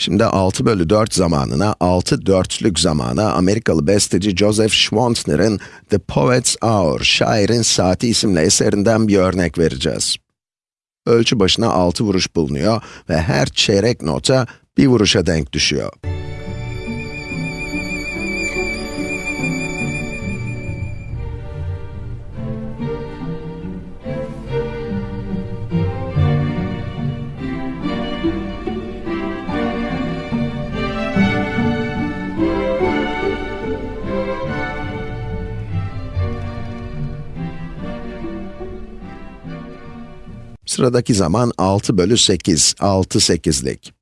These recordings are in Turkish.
Şimdi 6 bölü 4 zamanına 6 dörtlük zamana Amerikalı besteci Joseph Schwantner'ın The Poet's Hour, Şairin Saati isimli eserinden bir örnek vereceğiz. Ölçü başına 6 vuruş bulunuyor ve her çeyrek nota bir vuruşa denk düşüyor. Sıradaki zaman 6 bölü 8, 6 sekizlik.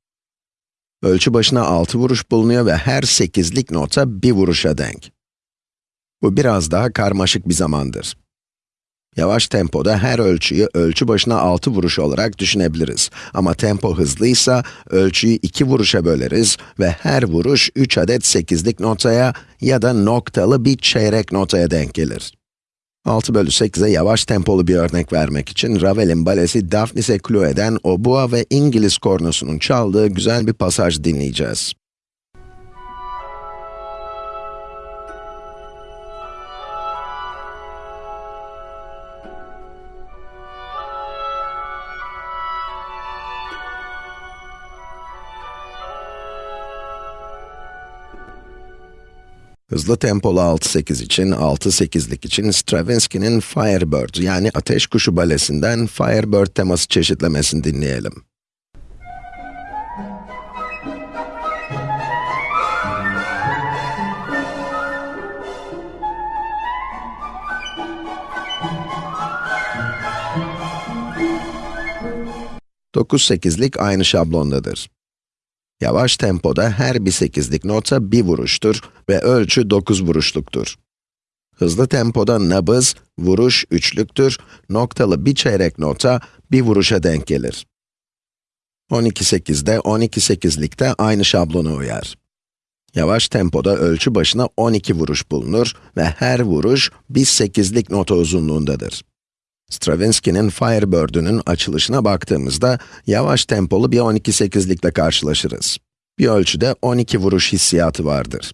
Ölçü başına 6 vuruş bulunuyor ve her sekizlik nota bir vuruşa denk. Bu biraz daha karmaşık bir zamandır. Yavaş tempoda her ölçüyü ölçü başına 6 vuruş olarak düşünebiliriz. Ama tempo hızlıysa ölçüyü 2 vuruşa böleriz ve her vuruş 3 adet sekizlik notaya ya da noktalı bir çeyrek notaya denk gelir. 6 bölü 8'e yavaş tempolu bir örnek vermek için Ravel'in balesi Daphnis'e Chloe'den obua ve İngiliz kornosunun çaldığı güzel bir pasaj dinleyeceğiz. Hızlı tempolu 6-8 için, 6-8'lik için Stravinsky'nin Firebird yani Ateş Kuşu balesinden Firebird teması çeşitlemesini dinleyelim. Dokuz sekizlik aynı şablondadır. Yavaş tempoda her bir sekizlik nota bir vuruştur ve ölçü 9 vuruşluktur. Hızlı tempoda nabız, vuruş üçlüktür, noktalı bir çeyrek nota bir vuruşa denk gelir. 12-8'de 12-8'likte aynı şablona uyar. Yavaş tempoda ölçü başına 12 vuruş bulunur ve her vuruş bir sekizlik nota uzunluğundadır. Stravinsky'nin Firebird'ünün açılışına baktığımızda, yavaş tempolu bir 12-8'likle karşılaşırız. Bir ölçüde 12 vuruş hissiyatı vardır.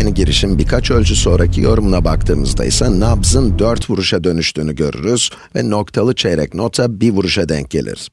Aynı girişim birkaç ölçü sonraki yorumuna baktığımızda ise nabzın 4 vuruşa dönüştüğünü görürüz ve noktalı çeyrek nota bir vuruşa denk gelir.